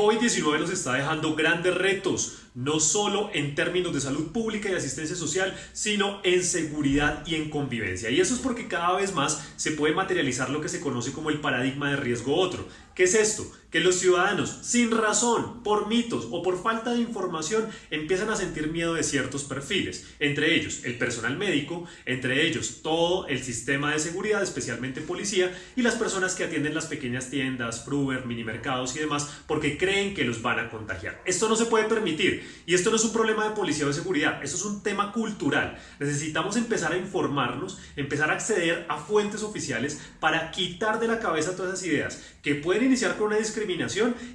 COVID-19 nos está dejando grandes retos, no solo en términos de salud pública y asistencia social, sino en seguridad y en convivencia. Y eso es porque cada vez más se puede materializar lo que se conoce como el paradigma de riesgo otro. ¿Qué es esto? Que los ciudadanos, sin razón, por mitos o por falta de información, empiezan a sentir miedo de ciertos perfiles, entre ellos el personal médico, entre ellos todo el sistema de seguridad, especialmente policía, y las personas que atienden las pequeñas tiendas, Fruber, minimercados y demás, porque creen que los van a contagiar. Esto no se puede permitir y esto no es un problema de policía o de seguridad, esto es un tema cultural. Necesitamos empezar a informarnos, empezar a acceder a fuentes oficiales para quitar de la cabeza todas esas ideas que pueden iniciar con una discriminación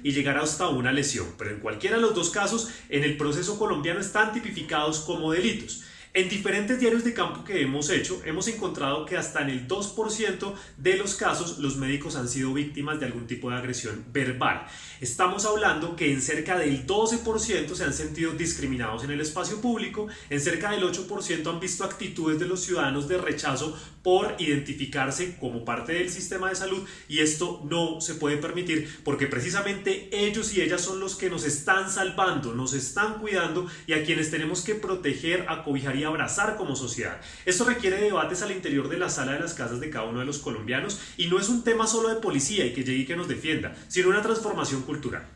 y llegar hasta una lesión, pero en cualquiera de los dos casos en el proceso colombiano están tipificados como delitos. En diferentes diarios de campo que hemos hecho, hemos encontrado que hasta en el 2% de los casos los médicos han sido víctimas de algún tipo de agresión verbal. Estamos hablando que en cerca del 12% se han sentido discriminados en el espacio público, en cerca del 8% han visto actitudes de los ciudadanos de rechazo por identificarse como parte del sistema de salud y esto no se puede permitir porque precisamente ellos y ellas son los que nos están salvando, nos están cuidando y a quienes tenemos que proteger, acobijar y abrazar como sociedad. Esto requiere debates al interior de la sala de las casas de cada uno de los colombianos y no es un tema solo de policía y que llegue y que nos defienda, sino una transformación cultural.